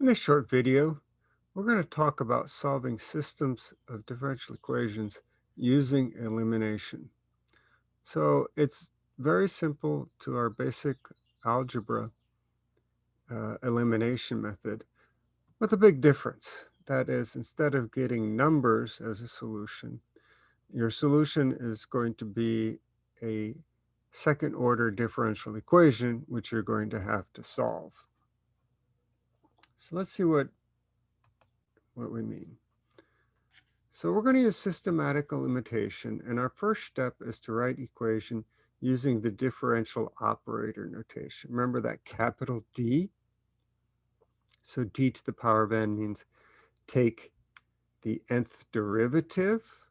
In this short video, we're going to talk about solving systems of differential equations using elimination. So it's very simple to our basic algebra uh, elimination method with a big difference. That is, instead of getting numbers as a solution, your solution is going to be a second order differential equation, which you're going to have to solve. So let's see what what we mean. So we're going to use systematic elimination, and our first step is to write equation using the differential operator notation. Remember that capital D? So d to the power of n means take the nth derivative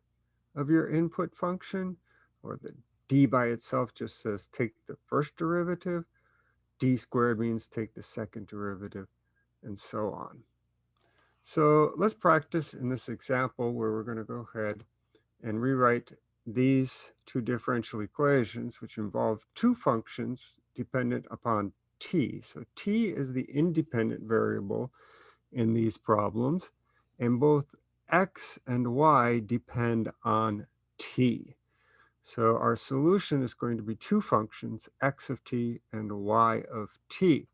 of your input function, or the d by itself just says take the first derivative. d squared means take the second derivative, and so on. So let's practice in this example where we're going to go ahead and rewrite these two differential equations, which involve two functions dependent upon t. So t is the independent variable in these problems, and both x and y depend on t. So our solution is going to be two functions, x of t and y of t.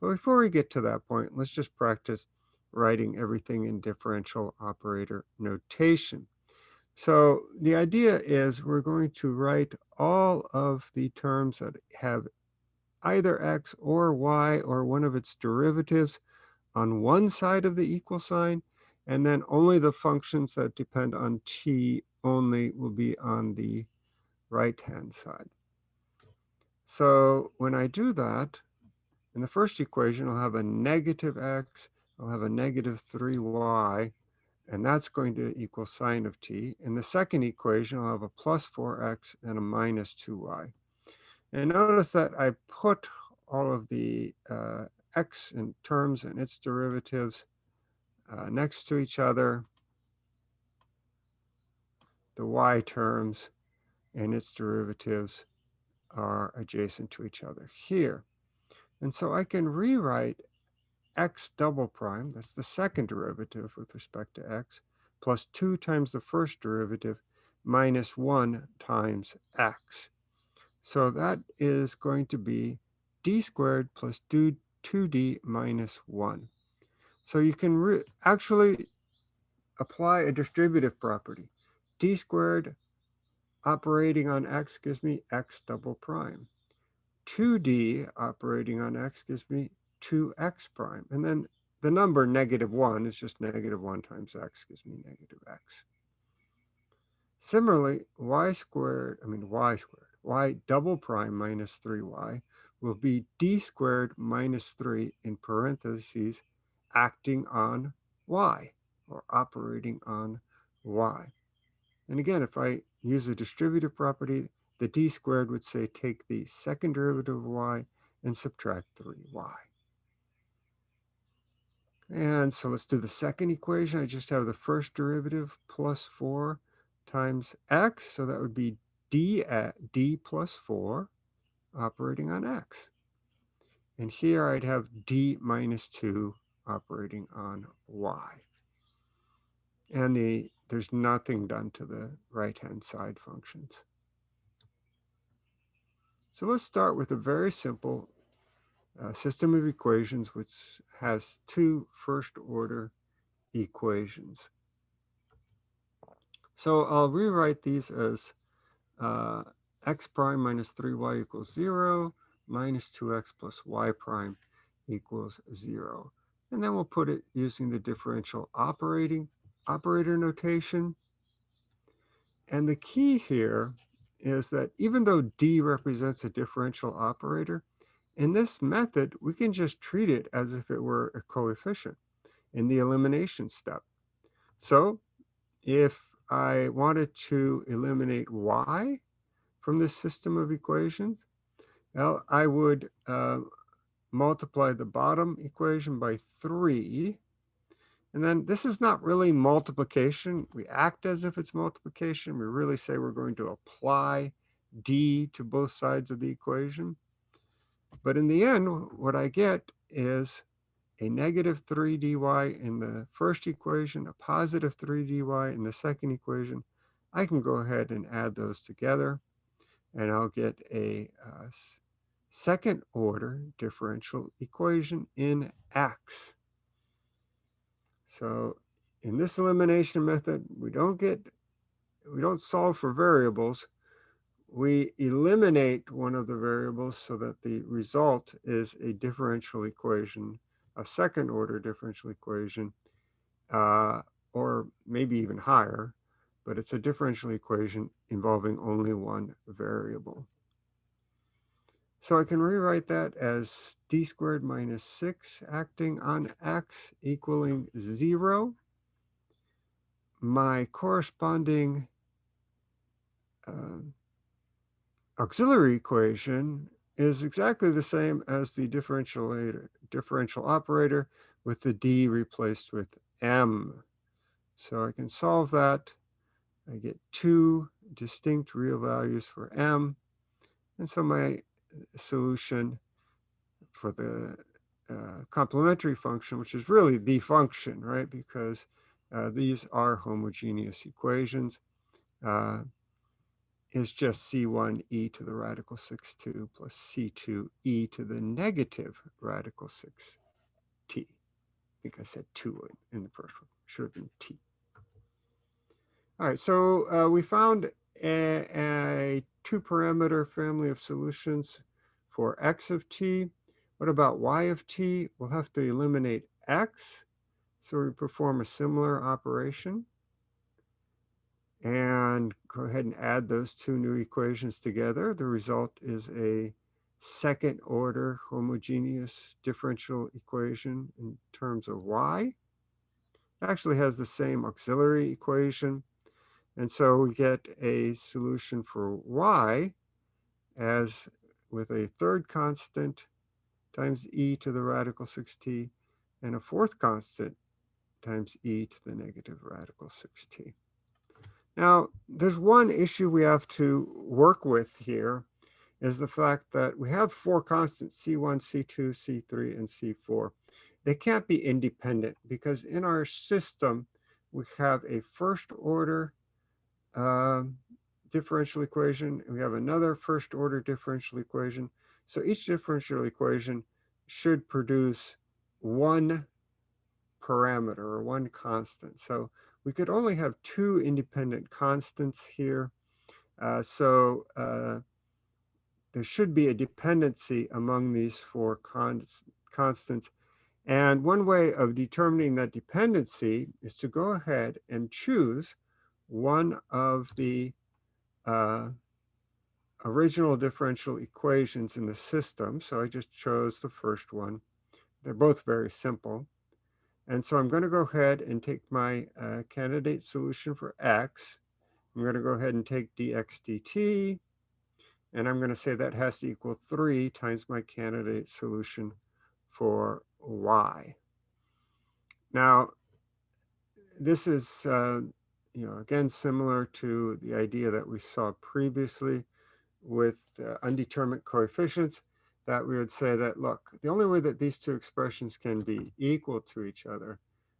But before we get to that point, let's just practice writing everything in differential operator notation. So the idea is we're going to write all of the terms that have either x or y or one of its derivatives on one side of the equal sign, and then only the functions that depend on t only will be on the right-hand side. So when I do that, in the first equation, I'll have a negative x I'll have a negative 3y, and that's going to equal sine of t. In the second equation, I'll have a plus 4x and a minus 2y. And notice that I put all of the uh, x in terms and its derivatives uh, next to each other. The y terms and its derivatives are adjacent to each other here. And so I can rewrite x double prime, that's the second derivative with respect to x, plus 2 times the first derivative minus 1 times x. So that is going to be d squared plus 2d minus 1. So you can actually apply a distributive property. d squared operating on x gives me x double prime. 2d operating on x gives me 2x prime. And then the number negative 1 is just negative 1 times x gives me negative x. Similarly, y squared, I mean y squared, y double prime minus 3y will be d squared minus 3 in parentheses acting on y or operating on y. And again, if I use the distributive property, the d squared would say take the second derivative of y and subtract 3y. And so let's do the second equation. I just have the first derivative plus 4 times x. So that would be d at d plus 4 operating on x. And here I'd have d minus 2 operating on y. And the there's nothing done to the right-hand side functions. So let's start with a very simple uh, system of equations which has two first order equations. So I'll rewrite these as uh, x prime minus 3y equals 0 minus 2x plus y prime equals 0. And then we'll put it using the differential operating operator notation. And the key here is that even though d represents a differential operator, in this method, we can just treat it as if it were a coefficient in the elimination step. So if I wanted to eliminate y from this system of equations, well, I would uh, multiply the bottom equation by 3. And then this is not really multiplication. We act as if it's multiplication. We really say we're going to apply d to both sides of the equation. But in the end, what I get is a negative 3 dy in the first equation, a positive 3 dy in the second equation, I can go ahead and add those together and I'll get a uh, second order differential equation in x. So in this elimination method, we don't get, we don't solve for variables. We eliminate one of the variables so that the result is a differential equation, a second order differential equation, uh, or maybe even higher, but it's a differential equation involving only one variable. So I can rewrite that as d squared minus 6 acting on x equaling 0. My corresponding uh, auxiliary equation is exactly the same as the differential, differential operator with the d replaced with m. So I can solve that. I get two distinct real values for m. And so my solution for the uh, complementary function, which is really the function, right? Because uh, these are homogeneous equations, uh, is just C1 e to the radical 6 2 plus C2 e to the negative radical 6 t. I think I said 2 in the first one. Should have been t. All right, so uh, we found a, a two parameter family of solutions for x of t. What about y of t? We'll have to eliminate x. So we perform a similar operation. And go ahead and add those two new equations together. The result is a second order homogeneous differential equation in terms of y. It actually has the same auxiliary equation. And so we get a solution for y as with a third constant times e to the radical 6t and a fourth constant times e to the negative radical 6t. Now, there's one issue we have to work with here is the fact that we have four constants, C1, C2, C3, and C4. They can't be independent because in our system, we have a first order uh, differential equation. We have another first order differential equation. So each differential equation should produce one parameter or one constant. So we could only have two independent constants here. Uh, so uh, there should be a dependency among these four const constants. And one way of determining that dependency is to go ahead and choose one of the uh, original differential equations in the system. So I just chose the first one. They're both very simple. And so I'm going to go ahead and take my uh, candidate solution for x. I'm going to go ahead and take dx dt. And I'm going to say that has to equal 3 times my candidate solution for y. Now, this is uh, you know, again, similar to the idea that we saw previously with uh, undetermined coefficients, that we would say that, look, the only way that these two expressions can be equal to each other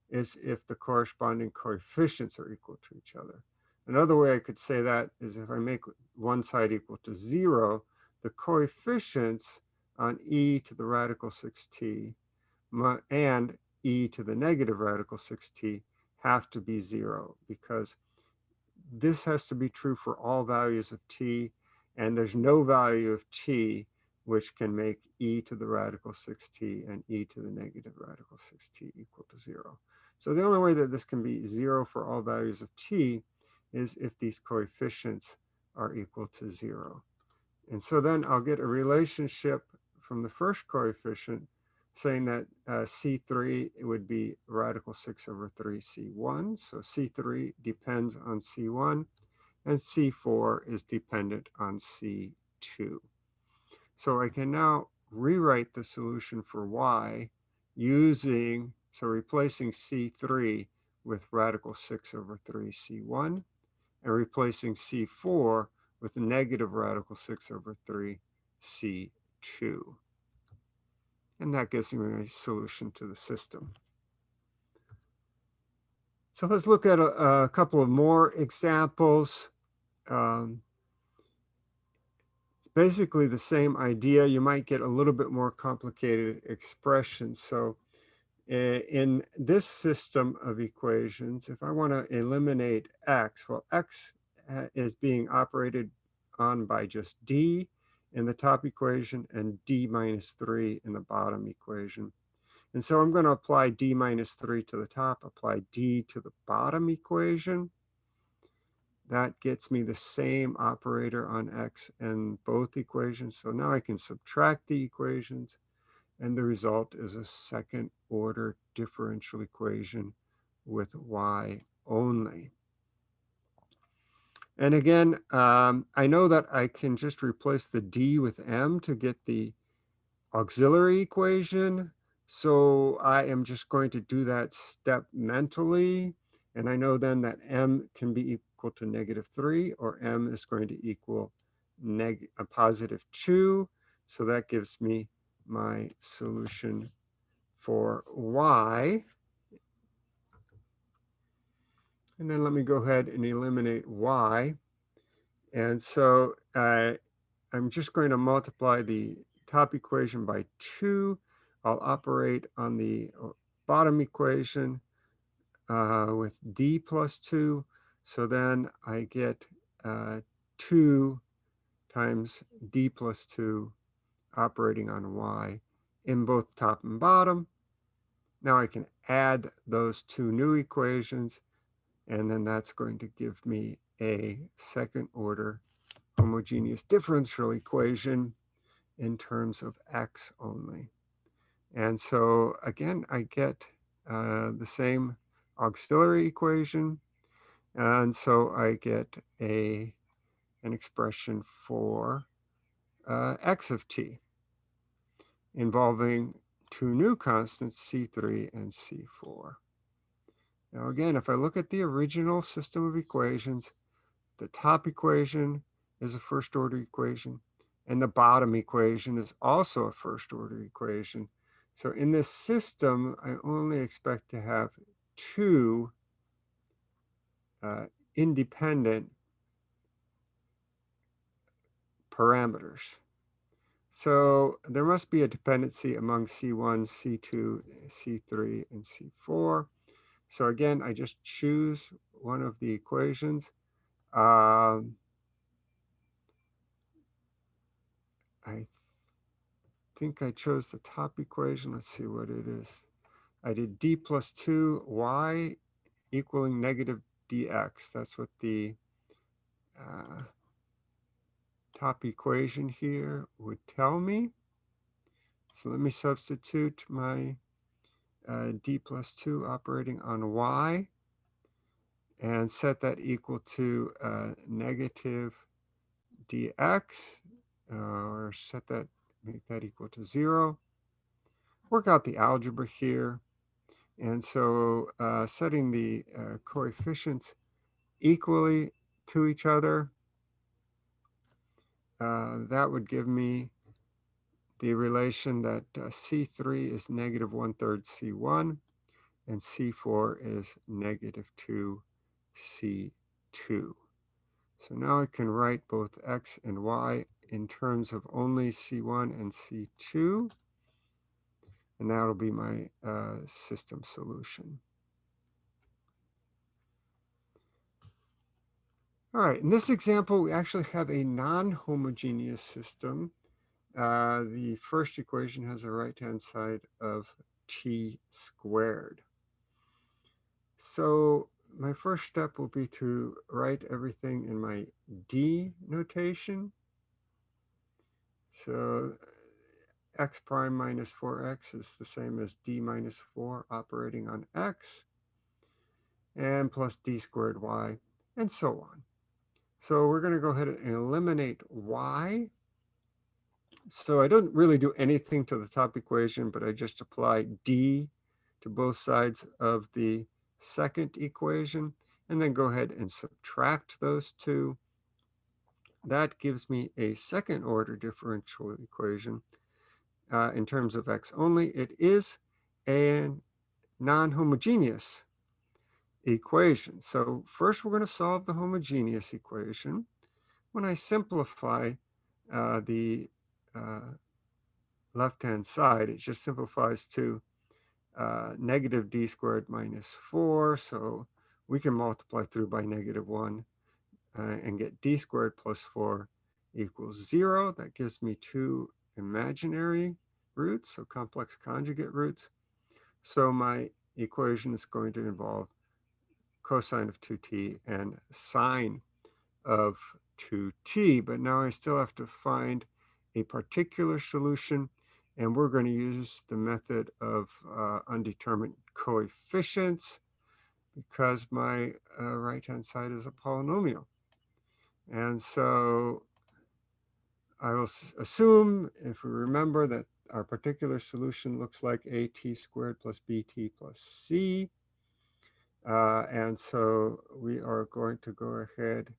is if the corresponding coefficients are equal to each other. Another way I could say that is if I make one side equal to zero, the coefficients on e to the radical 6t and e to the negative radical 6t have to be zero because this has to be true for all values of t, and there's no value of t which can make e to the radical 6t and e to the negative radical 6t equal to zero. So the only way that this can be zero for all values of t is if these coefficients are equal to zero. And so then I'll get a relationship from the first coefficient saying that uh, C3 would be radical 6 over 3 C1. So C3 depends on C1, and C4 is dependent on C2. So I can now rewrite the solution for y using, so replacing C3 with radical 6 over 3 C1, and replacing C4 with negative radical 6 over 3 C2. And that gives me a solution to the system. So let's look at a, a couple of more examples. Um, it's basically the same idea. You might get a little bit more complicated expressions. So in this system of equations, if I want to eliminate x, well, x is being operated on by just d in the top equation and d minus 3 in the bottom equation. And so I'm going to apply d minus 3 to the top, apply d to the bottom equation. That gets me the same operator on x in both equations. So now I can subtract the equations and the result is a second order differential equation with y only. And again, um, I know that I can just replace the d with m to get the auxiliary equation. So I am just going to do that step mentally. And I know then that m can be equal to negative 3 or m is going to equal neg a positive 2. So that gives me my solution for y. And then let me go ahead and eliminate y. And so uh, I'm just going to multiply the top equation by 2. I'll operate on the uh, bottom equation uh, with d plus 2. So then I get uh, 2 times d plus 2 operating on y in both top and bottom. Now I can add those two new equations, and then that's going to give me a second order homogeneous differential equation in terms of x only. And so again, I get uh, the same auxiliary equation. And so I get a, an expression for uh, x of t involving two new constants, C3 and C4. Now again, if I look at the original system of equations, the top equation is a first order equation, and the bottom equation is also a first order equation. So in this system, I only expect to have two uh, independent parameters. So there must be a dependency among C1, C2, C3, and C4. So again, I just choose one of the equations. Um, I think I chose the top equation. Let's see what it is. I did d plus 2 y equaling negative dx. That's what the uh, top equation here would tell me. So let me substitute my uh, d plus 2 operating on y and set that equal to uh, negative dx uh, or set that, make that equal to 0. Work out the algebra here. And so uh, setting the uh, coefficients equally to each other, that would give me the relation that uh, C3 is negative one third C1 and C4 is negative 2 C2. So now I can write both X and Y in terms of only C1 and C2. And that'll be my uh, system solution. All right, in this example, we actually have a non-homogeneous system. Uh, the first equation has a right-hand side of t squared. So my first step will be to write everything in my d notation. So x prime minus 4x is the same as d minus 4 operating on x, and plus d squared y, and so on. So we're going to go ahead and eliminate y. So I don't really do anything to the top equation, but I just apply d to both sides of the second equation, and then go ahead and subtract those two. That gives me a second order differential equation uh, in terms of x only. It is a non-homogeneous equation. So first we're going to solve the homogeneous equation. When I simplify uh, the uh, left-hand side, it just simplifies to uh, negative d squared minus 4. So we can multiply through by negative 1 uh, and get d squared plus 4 equals 0. That gives me two imaginary roots, so complex conjugate roots. So my equation is going to involve cosine of 2t and sine of 2t. But now I still have to find a particular solution, and we're going to use the method of uh, undetermined coefficients because my uh, right-hand side is a polynomial. And so I will assume, if we remember, that our particular solution looks like at squared plus bt plus c. Uh, and so we are going to go ahead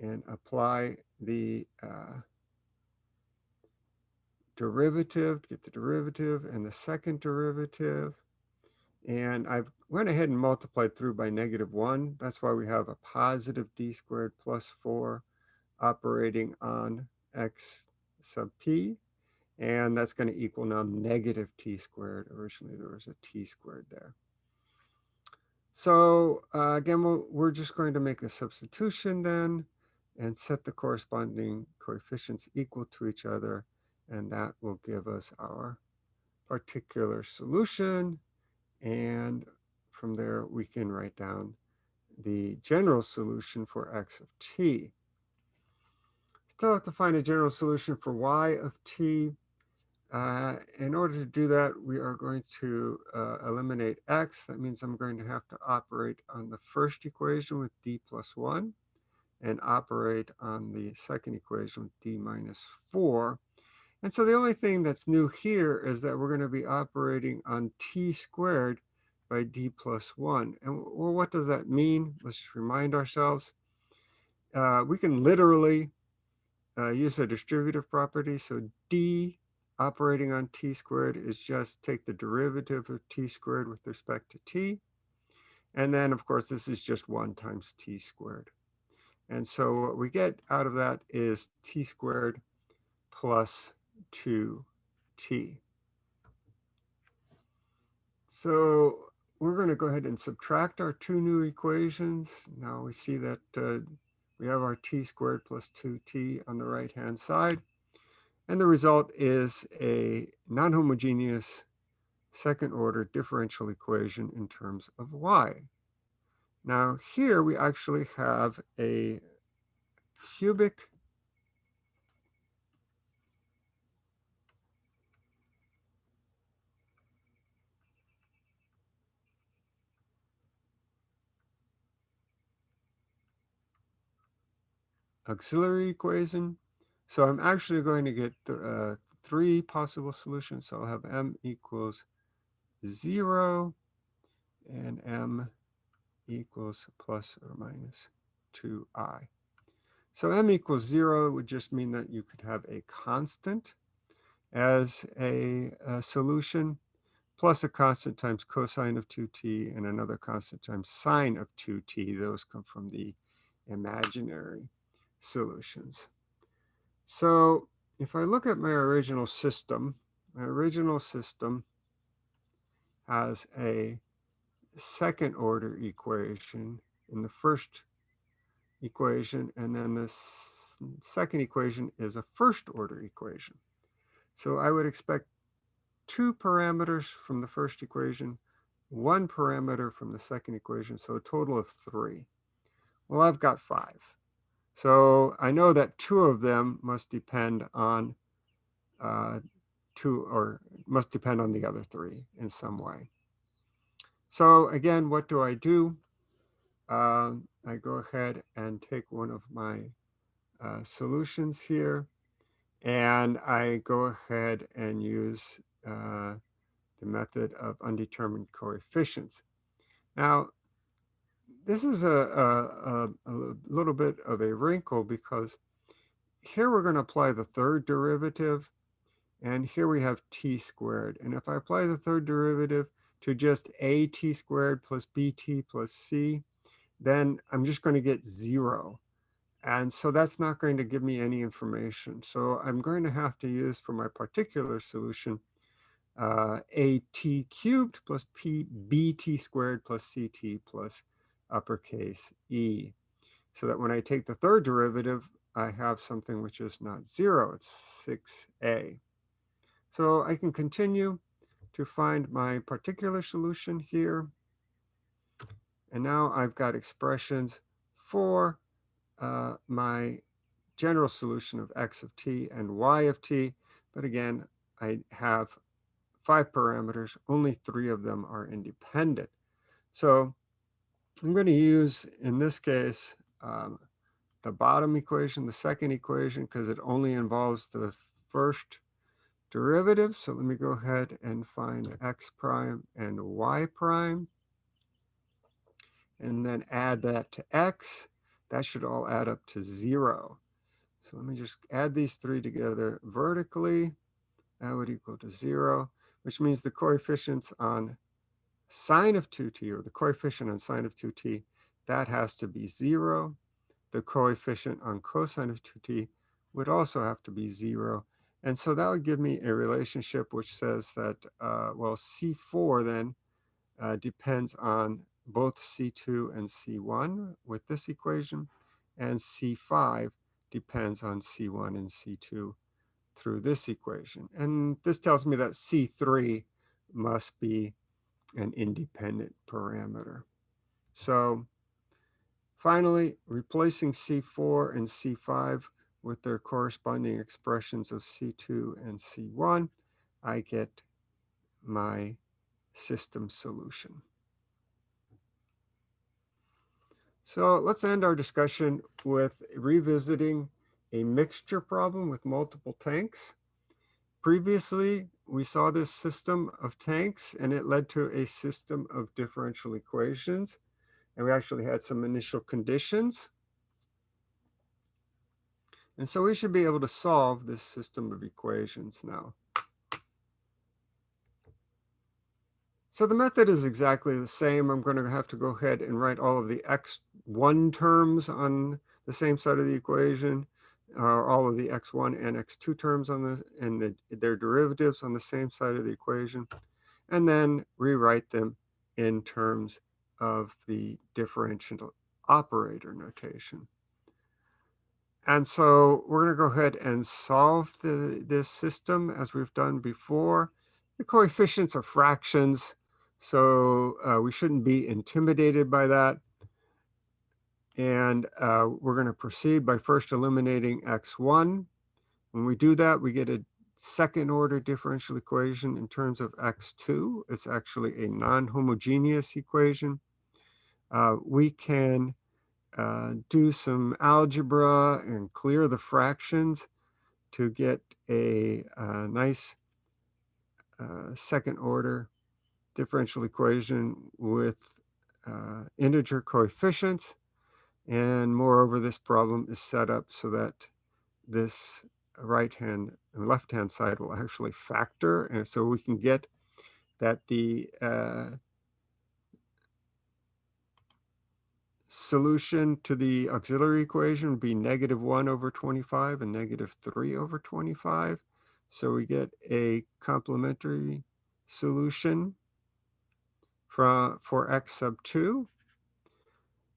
and apply the uh, derivative, get the derivative and the second derivative. And I've went ahead and multiplied through by negative 1. That's why we have a positive d squared plus 4 operating on x sub p. And that's going to equal now negative t squared. Originally, there was a t squared there. So uh, again, we we are just going to make a substitution then and set the corresponding coefficients equal to each other. And that will give us our particular solution. And from there, we can write down the general solution for x of t. Still have to find a general solution for y of t. Uh, in order to do that, we are going to uh, eliminate x. That means I'm going to have to operate on the first equation with d plus 1 and operate on the second equation with d minus 4. And so the only thing that's new here is that we're going to be operating on t squared by d plus 1. And well, what does that mean? Let's just remind ourselves. Uh, we can literally uh, use a distributive property. So d operating on t squared is just take the derivative of t squared with respect to t. And then, of course, this is just 1 times t squared. And so what we get out of that is t squared plus 2t. So we're going to go ahead and subtract our two new equations. Now we see that uh, we have our t squared plus 2t on the right-hand side. And the result is a non-homogeneous second order differential equation in terms of y. Now here we actually have a cubic auxiliary equation. So I'm actually going to get uh, three possible solutions. So I'll have m equals 0 and m equals plus or minus 2i. So m equals 0 would just mean that you could have a constant as a, a solution plus a constant times cosine of 2t and another constant times sine of 2t. Those come from the imaginary solutions. So if I look at my original system, my original system has a second order equation in the first equation, and then the second equation is a first order equation. So I would expect two parameters from the first equation, one parameter from the second equation, so a total of three. Well, I've got five. So I know that two of them must depend on uh, two or must depend on the other three in some way. So again, what do I do? Uh, I go ahead and take one of my uh, solutions here and I go ahead and use uh, the method of undetermined coefficients. Now, this is a, a, a, little bit of a wrinkle because here we're going to apply the third derivative. And here we have t squared. And if I apply the third derivative to just a t squared plus bt plus c, then I'm just going to get zero. And so that's not going to give me any information. So I'm going to have to use for my particular solution uh, a t cubed plus p bt squared plus ct plus uppercase e. So that when I take the third derivative, I have something which is not zero, it's 6a. So I can continue to find my particular solution here. And now I've got expressions for uh, my general solution of x of t and y of t. But again, I have five parameters, only three of them are independent. So I'm going to use, in this case, um, the bottom equation, the second equation, because it only involves the first derivative. So let me go ahead and find x prime and y prime. And then add that to x. That should all add up to zero. So let me just add these three together vertically. That would equal to zero which means the coefficients on sine of 2t, or the coefficient on sine of 2t, that has to be 0. The coefficient on cosine of 2t would also have to be 0. And so that would give me a relationship which says that, uh, well, C4 then uh, depends on both C2 and C1 with this equation, and C5 depends on C1 and C2 through this equation. And this tells me that C3 must be an independent parameter. So finally, replacing C4 and C5 with their corresponding expressions of C2 and C1, I get my system solution. So let's end our discussion with revisiting a mixture problem with multiple tanks. Previously, we saw this system of tanks and it led to a system of differential equations. And we actually had some initial conditions. And so we should be able to solve this system of equations now. So the method is exactly the same. I'm going to have to go ahead and write all of the x1 terms on the same side of the equation are all of the x1 and x2 terms on the and the, their derivatives on the same side of the equation, and then rewrite them in terms of the differential operator notation. And so we're going to go ahead and solve the, this system as we've done before. The coefficients are fractions, so uh, we shouldn't be intimidated by that. And uh, we're going to proceed by first eliminating x1. When we do that, we get a second order differential equation in terms of x2. It's actually a non-homogeneous equation. Uh, we can uh, do some algebra and clear the fractions to get a, a uh, nice uh, second order differential equation with uh, integer coefficients. And moreover, this problem is set up so that this right hand and left hand side will actually factor. And so we can get that the uh, solution to the auxiliary equation would be negative 1 over 25 and negative 3 over 25. So we get a complementary solution for, for x sub 2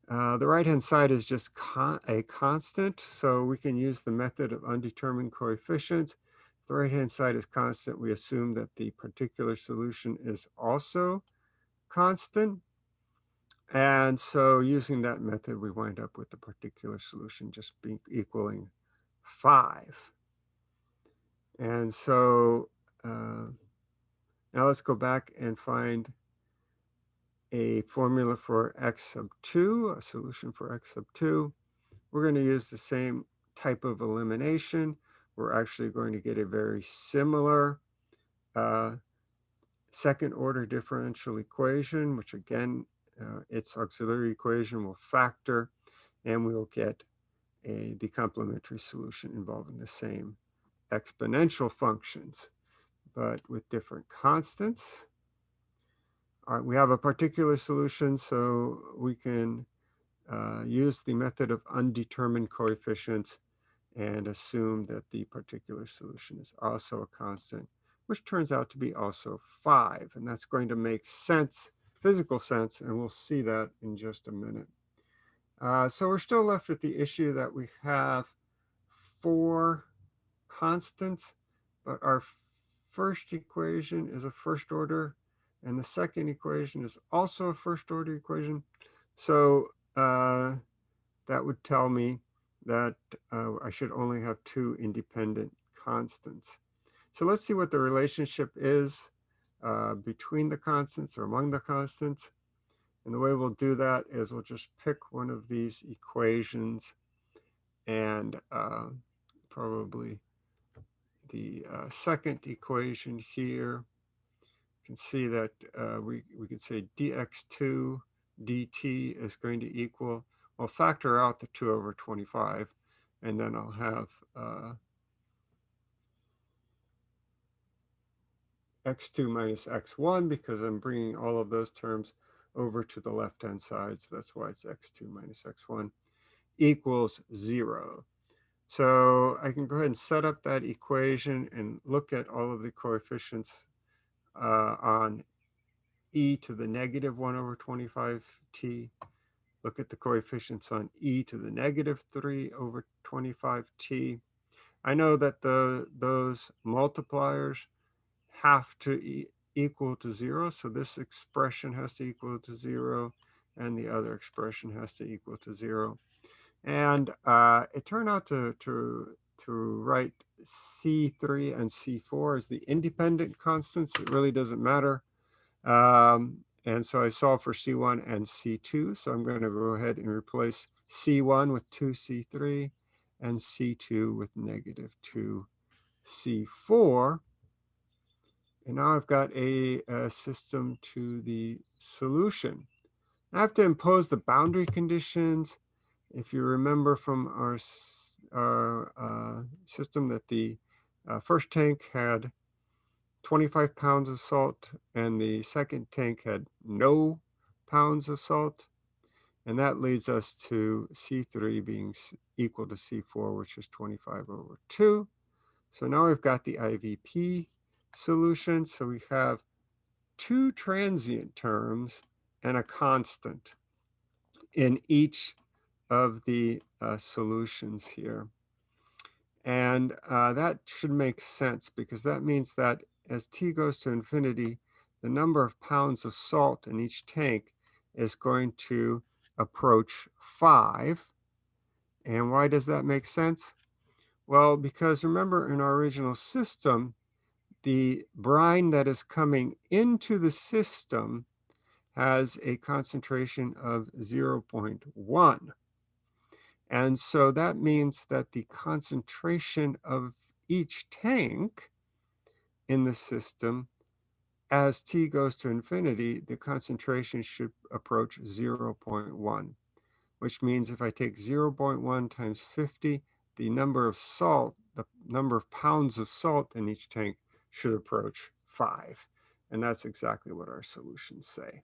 uh, the right-hand side is just con a constant, so we can use the method of undetermined coefficients. If the right-hand side is constant, we assume that the particular solution is also constant. And so using that method, we wind up with the particular solution just being equaling 5. And so uh, now let's go back and find a formula for x sub 2, a solution for x sub 2. We're going to use the same type of elimination. We're actually going to get a very similar uh, second order differential equation, which again, uh, its auxiliary equation will factor, and we'll get a, the complementary solution involving the same exponential functions. but with different constants. Right, we have a particular solution, so we can uh, use the method of undetermined coefficients and assume that the particular solution is also a constant, which turns out to be also 5. And that's going to make sense, physical sense, and we'll see that in just a minute. Uh, so we're still left with the issue that we have four constants, but our first equation is a first order, and the second equation is also a first order equation. So uh, that would tell me that uh, I should only have two independent constants. So let's see what the relationship is uh, between the constants or among the constants. And the way we'll do that is we'll just pick one of these equations and uh, probably the uh, second equation here. Can see that uh, we, we can say dx2 dt is going to equal, I'll factor out the 2 over 25, and then I'll have uh, x2 minus x1 because I'm bringing all of those terms over to the left-hand side. So that's why it's x2 minus x1 equals 0. So I can go ahead and set up that equation and look at all of the coefficients uh, on e to the negative 1 over 25t. Look at the coefficients on e to the negative 3 over 25t. I know that the those multipliers have to e equal to 0, so this expression has to equal to 0, and the other expression has to equal to 0. And uh, it turned out to, to, to write C3 and C4 as the independent constants. It really doesn't matter. Um, and so I solve for C1 and C2. So I'm going to go ahead and replace C1 with 2C3 and C2 with negative 2C4. And now I've got a, a system to the solution. I have to impose the boundary conditions if you remember from our, our uh, system that the uh, first tank had 25 pounds of salt and the second tank had no pounds of salt. And that leads us to C3 being equal to C4, which is 25 over 2. So now we've got the IVP solution. So we have two transient terms and a constant in each of the uh, solutions here. And uh, that should make sense because that means that as t goes to infinity, the number of pounds of salt in each tank is going to approach 5. And why does that make sense? Well, because remember in our original system, the brine that is coming into the system has a concentration of 0.1. And so that means that the concentration of each tank in the system, as t goes to infinity, the concentration should approach 0.1, which means if I take 0.1 times 50, the number of salt, the number of pounds of salt in each tank should approach 5. And that's exactly what our solutions say.